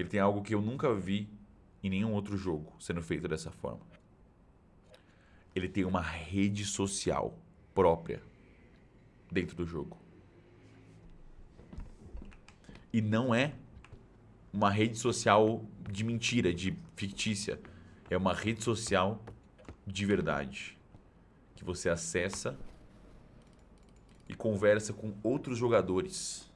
Ele tem algo que eu nunca vi em nenhum outro jogo sendo feito dessa forma. Ele tem uma rede social própria dentro do jogo. E não é uma rede social de mentira, de fictícia. É uma rede social de verdade. Que você acessa e conversa com outros jogadores